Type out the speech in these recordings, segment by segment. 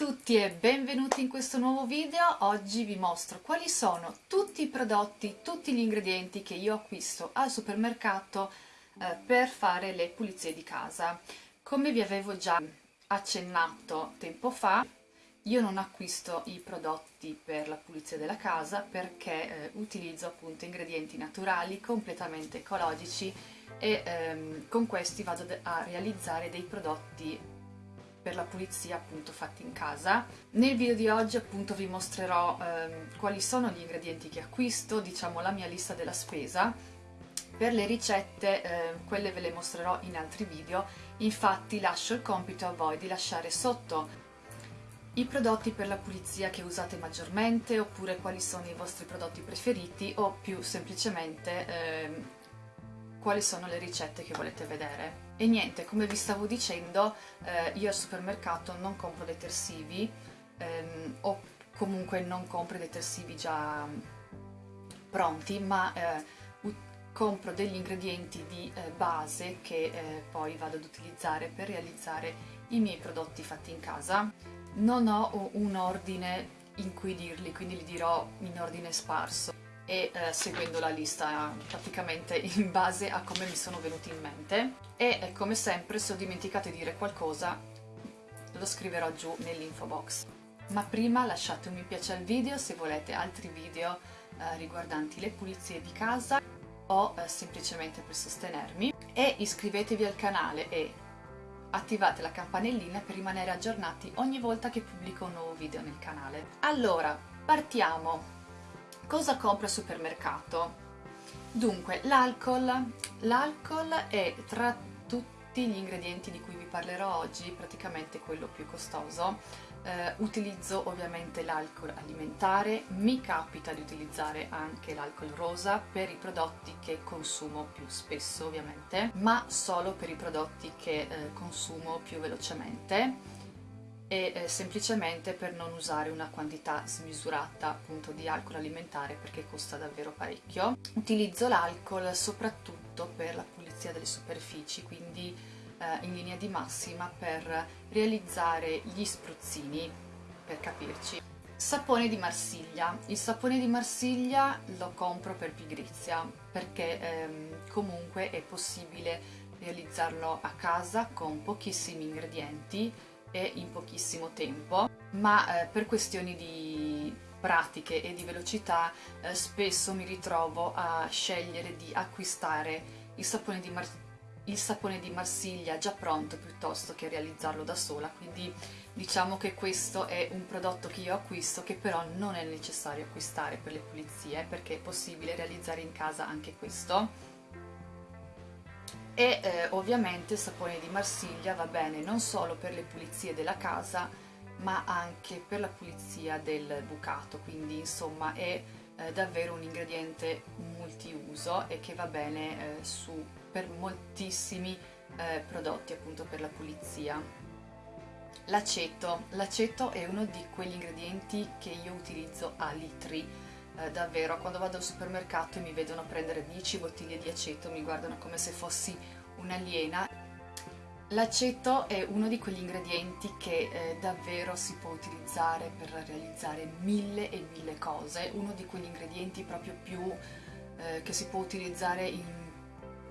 tutti e benvenuti in questo nuovo video. Oggi vi mostro quali sono tutti i prodotti, tutti gli ingredienti che io acquisto al supermercato eh, per fare le pulizie di casa. Come vi avevo già accennato tempo fa, io non acquisto i prodotti per la pulizia della casa perché eh, utilizzo appunto ingredienti naturali, completamente ecologici e ehm, con questi vado a realizzare dei prodotti per la pulizia appunto fatti in casa. Nel video di oggi appunto vi mostrerò ehm, quali sono gli ingredienti che acquisto, diciamo la mia lista della spesa. Per le ricette, eh, quelle ve le mostrerò in altri video, infatti lascio il compito a voi di lasciare sotto i prodotti per la pulizia che usate maggiormente oppure quali sono i vostri prodotti preferiti o più semplicemente eh, quali sono le ricette che volete vedere. E niente, come vi stavo dicendo, eh, io al supermercato non compro detersivi ehm, o comunque non compro detersivi già pronti, ma eh, compro degli ingredienti di eh, base che eh, poi vado ad utilizzare per realizzare i miei prodotti fatti in casa. Non ho un ordine in cui dirli, quindi li dirò in ordine sparso e eh, seguendo la lista praticamente in base a come mi sono venuti in mente e eh, come sempre se ho dimenticato di dire qualcosa lo scriverò giù nell'info box ma prima lasciate un mi piace al video se volete altri video eh, riguardanti le pulizie di casa o eh, semplicemente per sostenermi e iscrivetevi al canale e attivate la campanellina per rimanere aggiornati ogni volta che pubblico un nuovo video nel canale. Allora, partiamo! Cosa compro al supermercato? Dunque, l'alcol. L'alcol è tra tutti gli ingredienti di cui vi parlerò oggi praticamente quello più costoso. Eh, utilizzo ovviamente l'alcol alimentare, mi capita di utilizzare anche l'alcol rosa per i prodotti che consumo più spesso ovviamente, ma solo per i prodotti che eh, consumo più velocemente e eh, semplicemente per non usare una quantità smisurata appunto di alcol alimentare perché costa davvero parecchio. Utilizzo l'alcol soprattutto per la pulizia delle superfici, quindi eh, in linea di massima per realizzare gli spruzzini, per capirci. Sapone di Marsiglia. Il sapone di Marsiglia lo compro per pigrizia perché ehm, comunque è possibile realizzarlo a casa con pochissimi ingredienti e in pochissimo tempo, ma eh, per questioni di pratiche e di velocità eh, spesso mi ritrovo a scegliere di acquistare il sapone il sapone di Marsiglia già pronto piuttosto che realizzarlo da sola, quindi diciamo che questo è un prodotto che io acquisto che però non è necessario acquistare per le pulizie perché è possibile realizzare in casa anche questo. E eh, ovviamente il sapone di Marsiglia va bene non solo per le pulizie della casa ma anche per la pulizia del bucato quindi insomma è eh, davvero un ingrediente multiuso e che va bene eh, su, per moltissimi eh, prodotti appunto per la pulizia. L'aceto. L'aceto è uno di quegli ingredienti che io utilizzo a litri eh, davvero. Quando vado al supermercato e mi vedono prendere 10 bottiglie di aceto mi guardano come se fossi un'aliena. L'aceto è uno di quegli ingredienti che eh, davvero si può utilizzare per realizzare mille e mille cose, uno di quegli ingredienti proprio più eh, che si può utilizzare in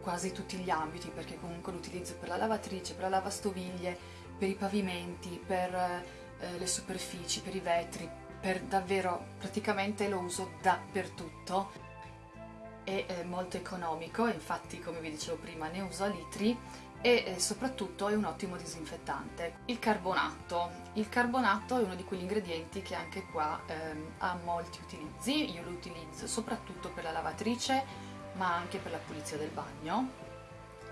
quasi tutti gli ambiti, perché comunque lo utilizzo per la lavatrice, per la lavastoviglie, per i pavimenti, per eh, le superfici, per i vetri, per davvero praticamente lo uso dappertutto è molto economico infatti come vi dicevo prima ne uso a litri e soprattutto è un ottimo disinfettante. Il carbonato. Il carbonato è uno di quegli ingredienti che anche qua ehm, ha molti utilizzi, io lo utilizzo soprattutto per la lavatrice ma anche per la pulizia del bagno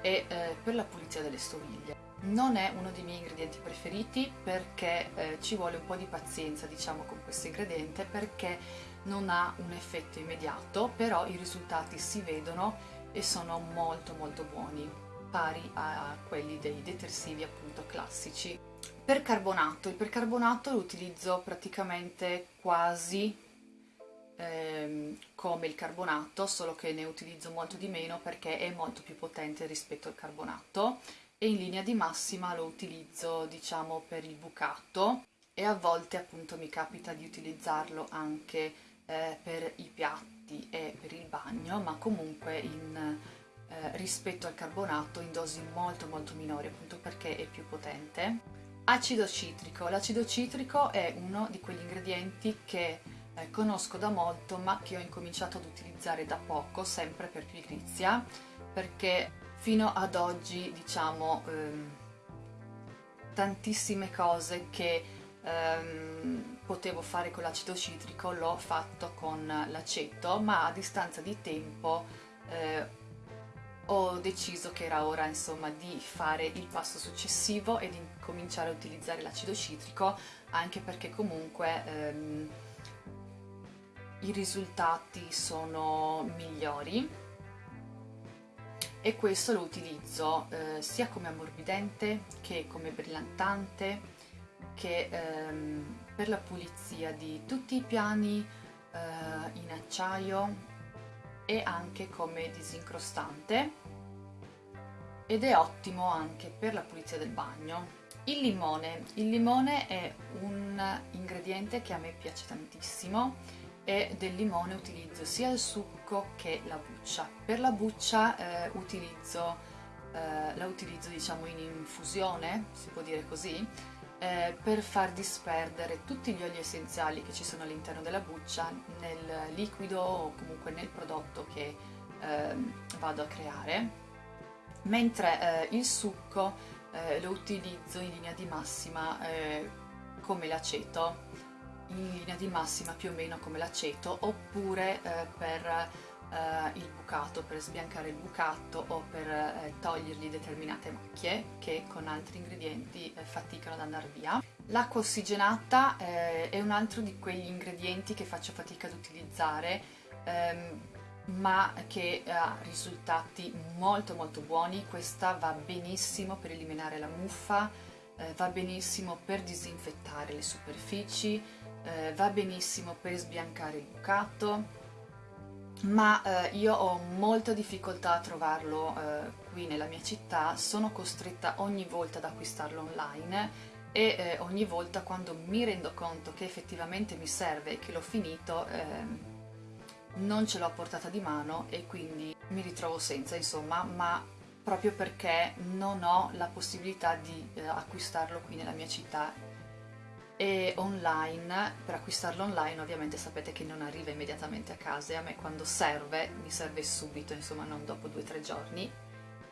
e eh, per la pulizia delle stoviglie non è uno dei miei ingredienti preferiti perché eh, ci vuole un po' di pazienza diciamo con questo ingrediente perché non ha un effetto immediato però i risultati si vedono e sono molto molto buoni pari a quelli dei detersivi appunto classici. Per carbonato, il percarbonato lo utilizzo praticamente quasi ehm, come il carbonato solo che ne utilizzo molto di meno perché è molto più potente rispetto al carbonato. E in linea di massima lo utilizzo diciamo per il bucato. E a volte appunto mi capita di utilizzarlo anche eh, per i piatti e per il bagno ma comunque in, eh, rispetto al carbonato in dosi molto molto minori appunto perché è più potente. Acido citrico. L'acido citrico è uno di quegli ingredienti che eh, conosco da molto ma che ho incominciato ad utilizzare da poco, sempre per pigrizia, perché fino ad oggi diciamo ehm, tantissime cose che ehm, potevo fare con l'acido citrico l'ho fatto con l'aceto ma a distanza di tempo eh, ho deciso che era ora insomma di fare il passo successivo e di cominciare a utilizzare l'acido citrico anche perché comunque ehm, i risultati sono migliori. E questo lo utilizzo eh, sia come ammorbidente che come brillantante che ehm, per la pulizia di tutti i piani eh, in acciaio e anche come disincrostante ed è ottimo anche per la pulizia del bagno. Il limone. Il limone è un ingrediente che a me piace tantissimo e del limone utilizzo sia il succo che la buccia. Per la buccia eh, utilizzo, eh, la utilizzo diciamo in infusione, si può dire così, eh, per far disperdere tutti gli oli essenziali che ci sono all'interno della buccia nel liquido o comunque nel prodotto che eh, vado a creare, mentre eh, il succo eh, lo utilizzo in linea di massima eh, come l'aceto, in linea di massima più o meno come l'aceto, oppure eh, per eh, il bucato, per sbiancare il bucato o per eh, togliergli determinate macchie che con altri ingredienti eh, faticano ad andare via. L'acqua ossigenata eh, è un altro di quegli ingredienti che faccio fatica ad utilizzare ehm, ma che ha risultati molto molto buoni, questa va benissimo per eliminare la muffa, eh, va benissimo per disinfettare le superfici, eh, va benissimo per sbiancare il bucato, ma eh, io ho molta difficoltà a trovarlo eh, qui nella mia città, sono costretta ogni volta ad acquistarlo online e eh, ogni volta quando mi rendo conto che effettivamente mi serve e che l'ho finito ehm, non ce l'ho a portata di mano e quindi mi ritrovo senza insomma. Ma proprio perché non ho la possibilità di eh, acquistarlo qui nella mia città e online, per acquistarlo online ovviamente sapete che non arriva immediatamente a casa e a me quando serve, mi serve subito, insomma non dopo due o tre giorni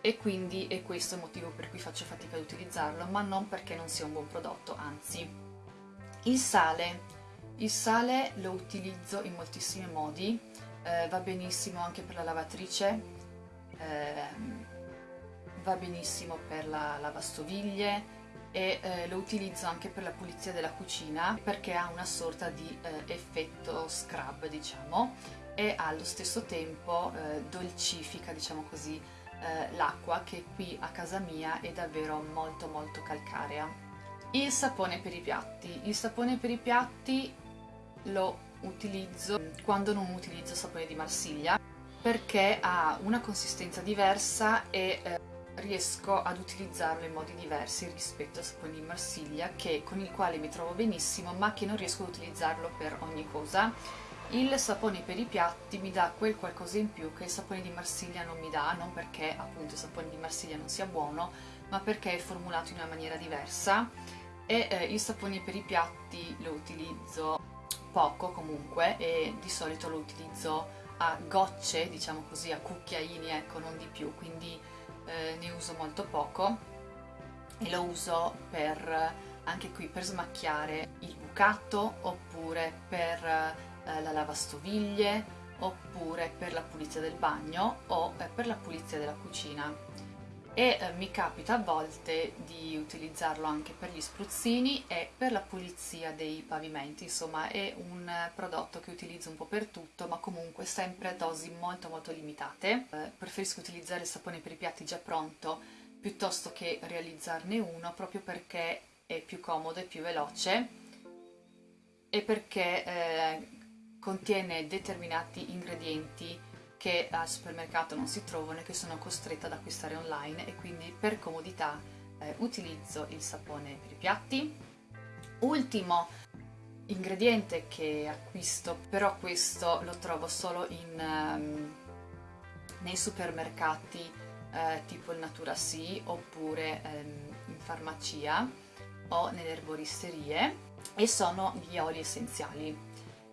e quindi è questo il motivo per cui faccio fatica ad utilizzarlo, ma non perché non sia un buon prodotto, anzi. Il sale, il sale lo utilizzo in moltissimi modi, eh, va benissimo anche per la lavatrice, eh, va benissimo per la lavastoviglie, e eh, lo utilizzo anche per la pulizia della cucina perché ha una sorta di eh, effetto scrub diciamo e allo stesso tempo eh, dolcifica diciamo così eh, l'acqua che qui a casa mia è davvero molto molto calcarea. Il sapone per i piatti. Il sapone per i piatti lo utilizzo quando non utilizzo sapone di Marsiglia perché ha una consistenza diversa e eh, riesco ad utilizzarlo in modi diversi rispetto al sapone di Marsiglia che, con il quale mi trovo benissimo ma che non riesco ad utilizzarlo per ogni cosa. Il sapone per i piatti mi dà quel qualcosa in più che il sapone di Marsiglia non mi dà, non perché appunto il sapone di Marsiglia non sia buono, ma perché è formulato in una maniera diversa e eh, il sapone per i piatti lo utilizzo poco comunque e di solito lo utilizzo a gocce, diciamo così, a cucchiaini, ecco, non di più, quindi eh, ne uso molto poco e lo uso per anche qui per smacchiare il bucato oppure per eh, la lavastoviglie oppure per la pulizia del bagno o eh, per la pulizia della cucina e eh, mi capita a volte di utilizzarlo anche per gli spruzzini e per la pulizia dei pavimenti, insomma è un prodotto che utilizzo un po' per tutto ma comunque sempre a dosi molto molto limitate. Eh, preferisco utilizzare il sapone per i piatti già pronto piuttosto che realizzarne uno proprio perché è più comodo e più veloce e perché eh, contiene determinati ingredienti che al supermercato non si trovano e che sono costretta ad acquistare online e quindi per comodità eh, utilizzo il sapone per i piatti Ultimo ingrediente che acquisto, però questo lo trovo solo in, um, nei supermercati eh, tipo il Natura Sì oppure um, in farmacia o nelle erboristerie e sono gli oli essenziali.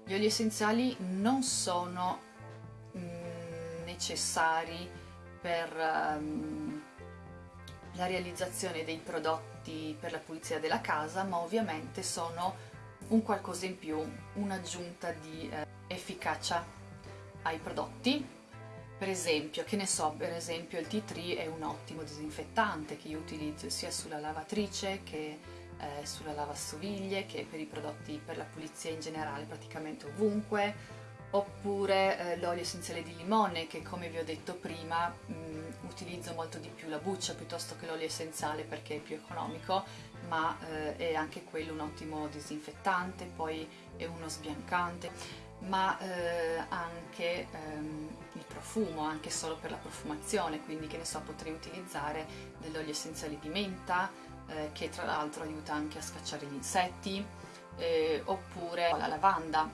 Gli oli essenziali non sono necessari per um, la realizzazione dei prodotti per la pulizia della casa, ma ovviamente sono un qualcosa in più, un'aggiunta di eh, efficacia ai prodotti. Per esempio, che ne so, per esempio il Tea Tree è un ottimo disinfettante che io utilizzo sia sulla lavatrice che eh, sulla lavastoviglie, che per i prodotti per la pulizia in generale praticamente ovunque, oppure eh, l'olio essenziale di limone che come vi ho detto prima mh, mm, utilizzo molto di più la buccia piuttosto che l'olio essenziale perché è più economico ma eh, è anche quello un ottimo disinfettante, poi è uno sbiancante. Ma eh, anche ehm, il profumo, anche solo per la profumazione, quindi che ne so potrei utilizzare dell'olio essenziale di menta eh, che tra l'altro aiuta anche a scacciare gli insetti eh, oppure la lavanda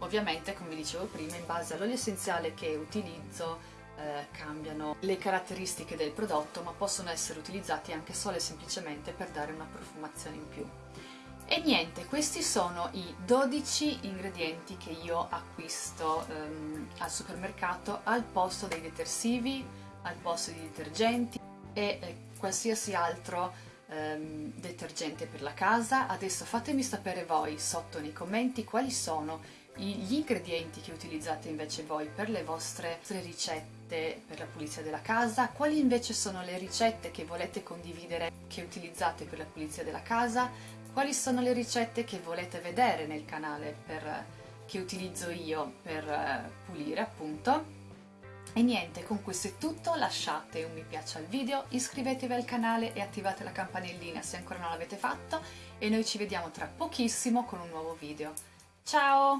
Ovviamente, come dicevo prima, in base all'olio essenziale che utilizzo eh, cambiano le caratteristiche del prodotto, ma possono essere utilizzati anche solo e semplicemente per dare una profumazione in più. E niente, questi sono i 12 ingredienti che io acquisto ehm, al supermercato al posto dei detersivi, al posto dei detergenti e eh, qualsiasi altro ehm, detergente per la casa. Adesso fatemi sapere voi sotto nei commenti quali sono gli ingredienti che utilizzate invece voi per le vostre ricette per la pulizia della casa, quali invece sono le ricette che volete condividere che utilizzate per la pulizia della casa, quali sono le ricette che volete vedere nel canale per, che utilizzo io per eh, pulire appunto. E niente, con questo è tutto, lasciate un mi piace al video, iscrivetevi al canale e attivate la campanellina se ancora non l'avete fatto e noi ci vediamo tra pochissimo con un nuovo video. Ciao!